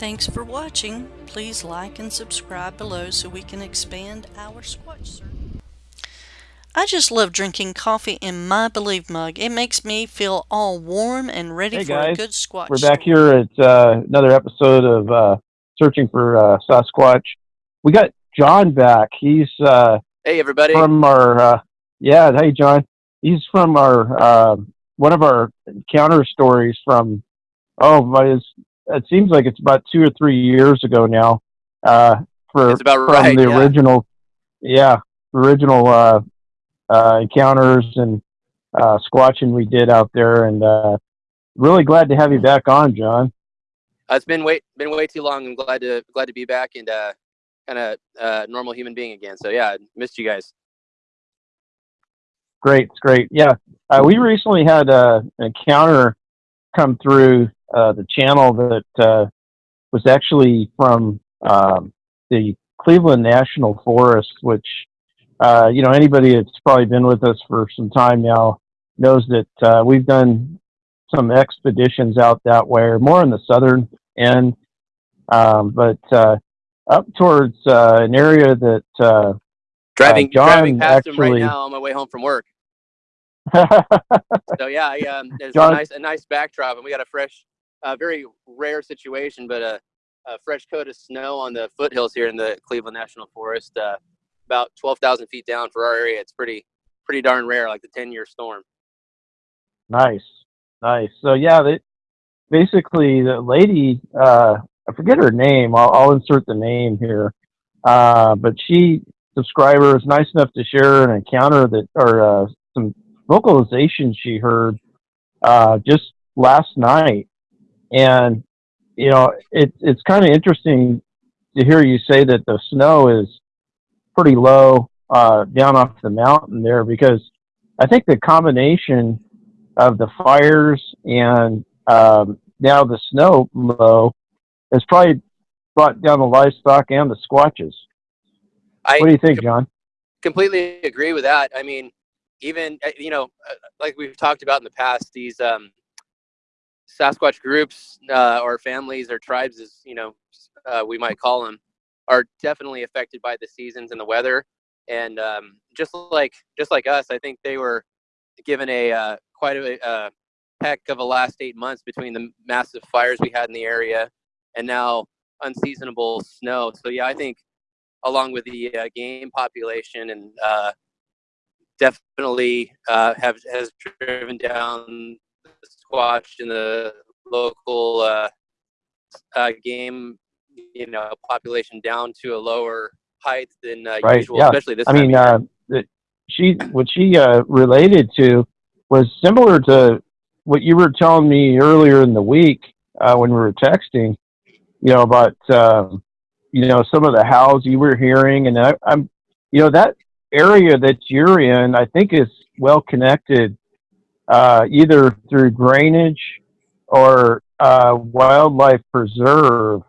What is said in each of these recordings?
Thanks for watching. Please like and subscribe below so we can expand our Squatch search. I just love drinking coffee in my Believe mug. It makes me feel all warm and ready hey for guys. a good Squatch We're back here at uh, another episode of uh, Searching for uh, Sasquatch. We got John back. He's uh, Hey everybody. from our uh, yeah. Hey John. He's from our uh, one of our encounter stories from oh my. It's, it seems like it's about two or three years ago now. Uh, for It's about from right, the yeah. original, yeah, original uh, uh, encounters and uh, squatching we did out there, and uh, really glad to have you back on, John. Uh, it's been way been way too long. I'm glad to glad to be back and uh, kind of uh, normal human being again. So yeah, missed you guys. Great, it's great. Yeah, uh, we recently had uh, an encounter come through uh, the channel that uh, was actually from um, the Cleveland National Forest, which uh, you know anybody that's probably been with us for some time now knows that uh, we've done some expeditions out that way, or more in the southern end, um, but uh, up towards uh, an area that. Uh, Driving John driving past him right actually- now on my way home from work. So yeah, I, um, there's John- a nice a nice backdrop, and we got a fresh, uh, very rare situation, but a, a fresh coat of snow on the foothills here in the Cleveland National Forest, uh, about twelve thousand feet down for our area. It's pretty pretty darn rare, like the ten year storm. Nice, nice. So yeah, they, basically the lady, uh, I forget her name. I'll, I'll insert the name here. Uh, but she subscriber is nice enough to share an encounter that or uh, some vocalization she heard uh, just last night, and you know it, it's kind of interesting to hear you say that the snow is pretty low uh, down off the mountain there because I think the combination of the fires and um, now the snow low has probably brought down the livestock and the squatches. I What do you think, John? completely agree with that. I mean, even uh, you know, uh, like we've talked about in the past, these um, Sasquatch groups uh, or families or tribes, as you know, uh, we might call them, are definitely affected by the seasons and the weather. And um, just like just like us, I think they were given a uh, quite a, a heck of a last eight months between the massive fires we had in the area and now unseasonable snow. So yeah, I think along with the uh, game population and uh, definitely uh, have has driven down squatch in the local uh, uh, game you know population down to a lower height than uh, Right, usual, yeah. especially this I mean, uh, she what she uh, related to was similar to what you were telling me earlier in the week uh, when we were texting. You know about um, you know some of the howls you were hearing, and I, I'm you know that area that you're in, I think is well connected, uh, either through drainage or uh, wildlife preserve.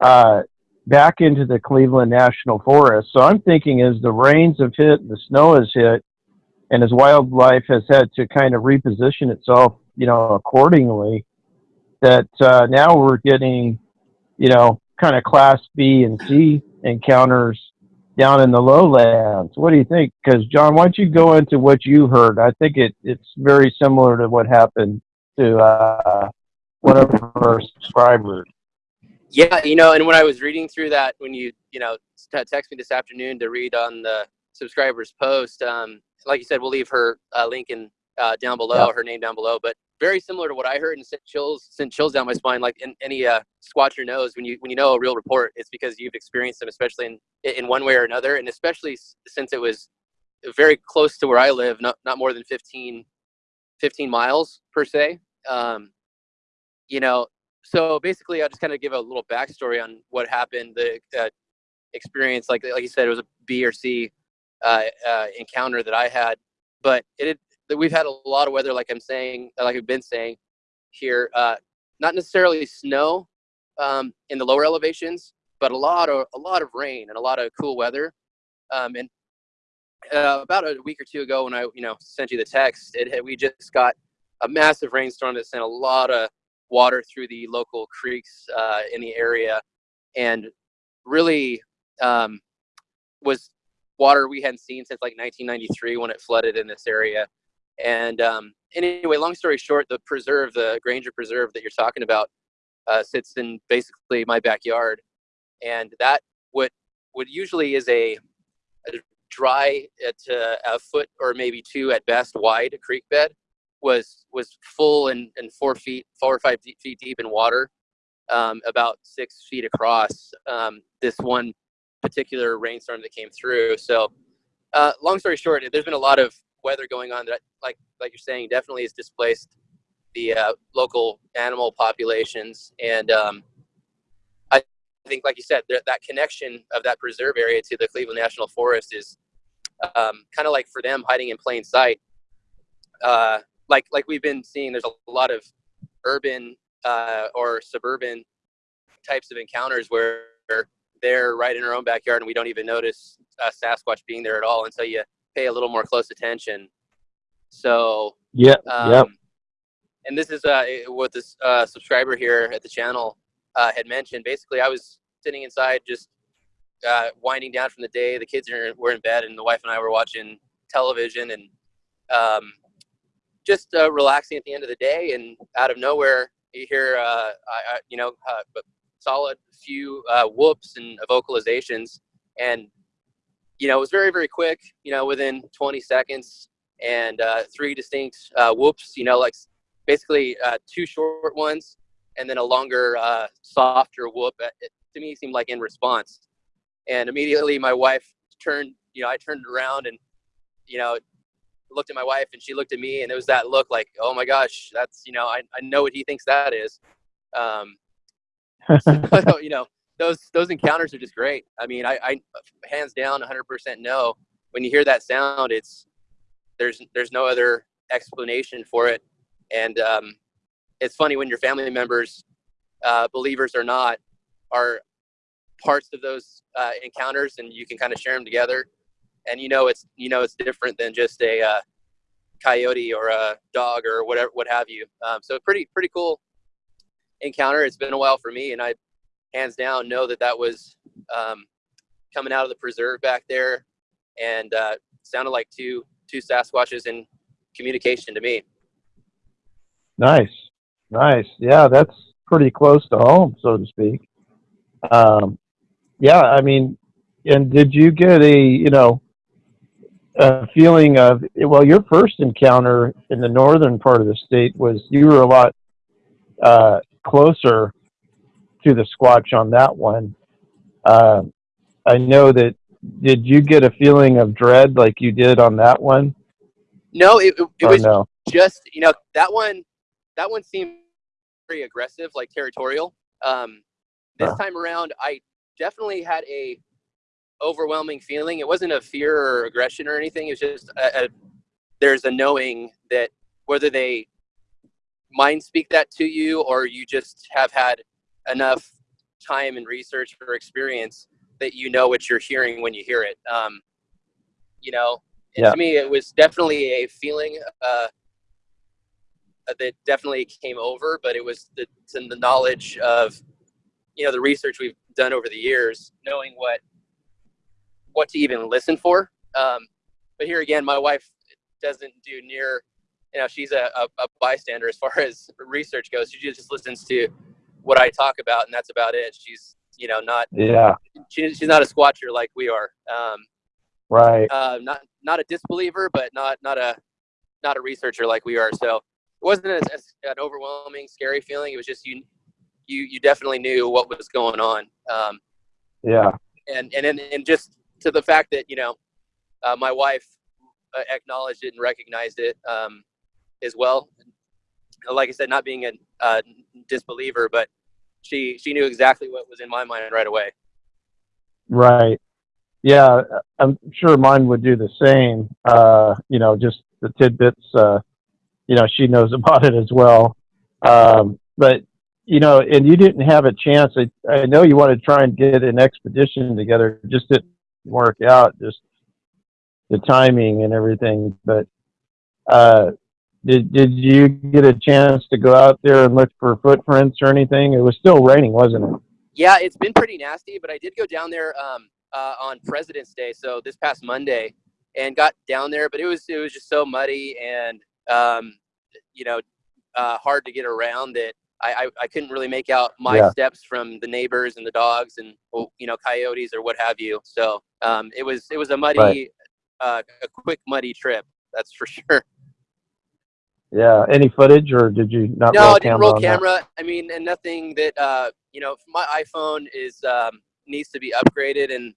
Uh, back into the Cleveland National Forest. So I'm thinking as the rains have hit, the snow has hit, and as wildlife has had to kind of reposition itself, you know, accordingly, that uh, now we're getting, you know, kind of class B and C encounters down in the lowlands. What do you think? Because John, why don't you go into what you heard? I think it, it's very similar to what happened to uh, one of our subscribers. Yeah, you know, and when I was reading through that, when you you know text me this afternoon to read on the subscribers post, um, like you said, we'll leave her uh, link in uh, down below, Yeah. her name down below. But very similar to what I heard and sent chills sent chills down my spine. Like in, any uh, squatcher knows when you when you know a real report, it's because you've experienced them, especially in in one way or another, and especially since it was very close to where I live, not not more than 15, 15 miles per se. Um, you know, so basically, I'll just kind of give a little backstory on what happened. The uh, experience, like like you said, it was a B or C uh, uh, encounter that I had, but it that we've had a lot of weather, like I'm saying, like I've been saying here. Uh, not necessarily snow um, in the lower elevations, but a lot of a lot of rain and a lot of cool weather. Um, and uh, about a week or two ago, when I you know sent you the text, it we just got a massive rainstorm that sent a lot of water through the local creeks uh, in the area, and really um, was water we hadn't seen since like 1993 when it flooded in this area. And um, anyway, long story short, the preserve, the Granger Preserve that you're talking about, uh, sits in basically my backyard, and that what would usually is a, a dry at uh, a foot or maybe two at best wide creek bed was was full and, and four feet four or five feet deep in water um, about six feet across um, this one particular rainstorm that came through. So uh, long story short there's been a lot of weather going on that like like you're saying definitely has displaced the uh, local animal populations. And um, I think like you said that that connection of that preserve area to the Cleveland National Forest is um, kind of like for them hiding in plain sight. Uh, like like we've been seeing there's a lot of urban uh, or suburban types of encounters where they're right in our own backyard and we don't even notice uh, Sasquatch being there at all until you pay a little more close attention. So yeah, um, yep. And this is uh, what this uh, subscriber here at the channel uh, had mentioned. Basically, I was sitting inside just uh, winding down from the day. The kids are, were in bed, and the wife and I were watching television, and um, just uh, relaxing at the end of the day, and out of nowhere, you hear, uh, I, I, you know, uh, solid few uh, whoops and vocalizations, and you know, it was very, very quick. You know, within 20 seconds, and uh, three distinct uh, whoops. You know, like basically two short ones, and then a longer, softer whoop. It, to me, seemed like in response, and immediately my wife turned. You know, I turned around and you know looked at my wife and she looked at me and it was that look like, oh my gosh, that's, you know, I, I know what he thinks that is. Um, so, you know, those, those encounters are just great. I mean, I, I hands down 100% know when you hear that sound, it's, there's, there's no other explanation for it. And, um, it's funny when your family members, uh, believers or not, are parts of those uh, encounters and you can kind of share them together and you know it's you know it's different than just a uh, coyote or a dog or whatever what have you. Um, so pretty pretty cool encounter. It's been a while for me, and I hands down know that that was um, coming out of the preserve back there, and uh, sounded like two two Sasquatches in communication to me. Nice, nice. Yeah, that's pretty close to home, so to speak. Um, yeah, I mean, and did you get a you know a feeling of well your first encounter in the northern part of the state was you were a lot uh, closer to the squatch on that one uh, i know that did you get a feeling of dread like you did on that one no it, it was no? just you know that one that one seemed very aggressive like territorial um, this huh. time around i definitely had a overwhelming feeling. It wasn't a fear or aggression or anything. It was just a, a, there's a knowing that whether they mind speak that to you or you just have had enough time and research or experience that you know what you're hearing when you hear it. Um, you know, yeah. to me, it was definitely a feeling uh, that definitely came over, but it was the, the knowledge of, you know, the research we've done over the years, knowing what what to even listen for. Um, but here again, my wife doesn't do near, you know, she's a, a, a, bystander as far as research goes. She just listens to what I talk about, and that's about it. She's, you know, not yeah. She, she's not a squatcher like we are. Um, right. Uh, not not a disbeliever, but not not a not a researcher like we are. So it wasn't as, as an overwhelming, scary feeling. It was just you you you definitely knew what was going on. Um, yeah. And and and just to the fact that you know uh, my wife uh, acknowledged it and recognized it um, as well. Like I said, not being a uh, disbeliever, but she she knew exactly what was in my mind right away. Right. Yeah, I'm sure mine would do the same. Uh, you know, just the tidbits. Uh, you know, she knows about it as well. Um, but you know, and you didn't have a chance. I, I know you want to try and get an expedition together. Just didn't work out, just the timing and everything. But uh, did did you get a chance to go out there and look for footprints or anything? It was still raining, wasn't it? Yeah, it's been pretty nasty, but I did go down there um, uh, on President's Day, so this past Monday, and got down there. But it was it was just so muddy and um, you know uh, hard to get around that I, I, I couldn't really make out my Yeah. steps from the neighbors and the dogs and oh, you know coyotes or what have you. So um, it was it was a muddy, Right. uh, a quick muddy trip. That's for sure. Yeah. Any footage, or did you not no, roll I didn't camera roll on that? camera. I mean, and nothing that uh, you know. My iPhone is um, needs to be upgraded, and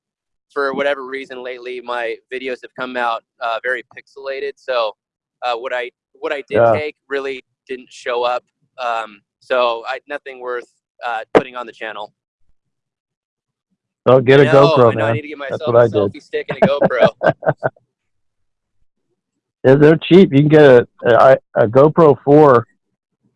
for whatever reason, lately my videos have come out uh, very pixelated. So uh, what I what I did Yeah. take really didn't show up. Um, so I nothing worth uh, putting on the channel. Oh, get a know, GoPro, I know. I man. need to get myself what I a did. selfie stick and a GoPro. Yeah, they're cheap. You can get a, a, a GoPro 4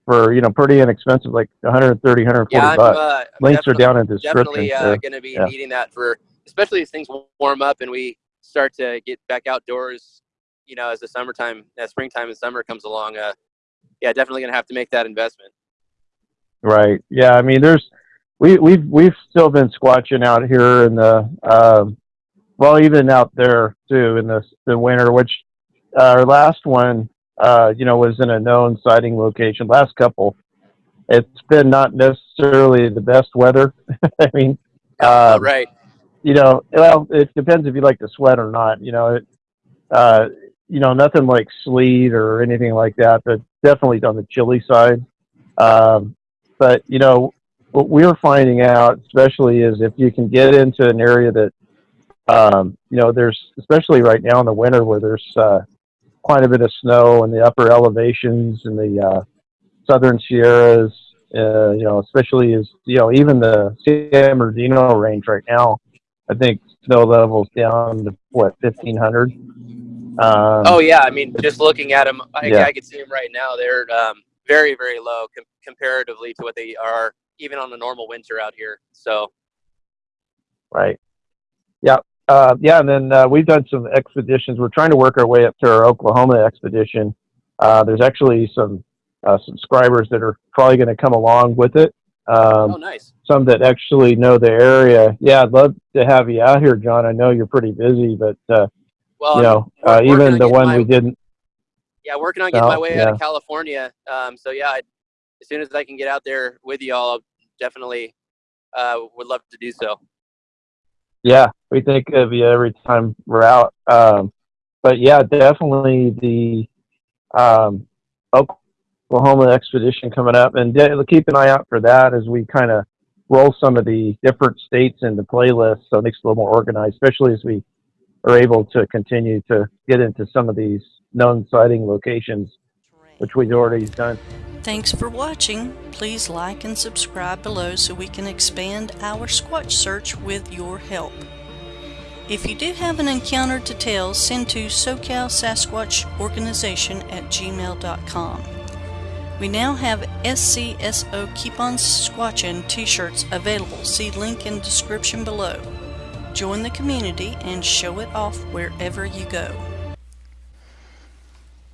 for, you know, pretty inexpensive, like 130, 140 yeah, bucks. uh, Links are down in the description. definitely uh, there. going to be Yeah. needing that for especially as things warm up and we start to get back outdoors you know as the summertime as springtime and summer comes along uh yeah definitely going to have to make that investment Right. Yeah. I mean, there's we we've we've still been squatching out here in the um, well, even out there too in the the winter. Which our last one, uh, you know, was in a known sighting location. Last couple, it's been not necessarily the best weather. I mean, Oh, um, right you know, well, it depends if you like to sweat or not. You know, it, uh, you know, nothing like sleet or anything like that, but definitely on the chilly side. Um, but you know, what we're finding out, especially, is if you can get into an area that, um, you know, there's especially right now in the winter where there's uh, quite a bit of snow in the upper elevations in the uh, southern Sierras. Uh, you know, especially as you know, even the San Bernardino range right now. I think snow levels down to what fifteen hundred. Um, oh yeah i mean just looking at them i, Yeah. I can see them right now they're um, very very low com- comparatively to what they are even on a normal winter out here so right. Yeah, uh, yeah, and then uh, we've done some expeditions. We're trying to work our way up to our Oklahoma expedition. Uh, there's actually some uh, subscribers that are probably going to come along with it. Um, oh nice some that actually know the area. Yeah, I'd love to have you out here, John. I know you're pretty busy, but uh, well you know, uh, even on the one my- we didn't. yeah working on getting my way out of california um, so yeah I, as soon as i can get out there with y'all definitely uh, would love to do so Yeah, we think of you every time we're out. Um, but yeah, definitely the um, Oklahoma expedition coming up, and keep an eye out for that as we kind of roll some of the different states into playlists, so it makes it a little more organized, especially as we are able to continue to get into some of these known sighting locations, which we've already done. Thanks for watching. Please like and subscribe below so we can expand our Squatch search with your help. If you do have an encounter to tell, send to SoCal Sasquatch Organization at gmail.com. We now have SCSO Keep On Squatchin t-shirts available. See link in description below. Join the community and show it off wherever you go.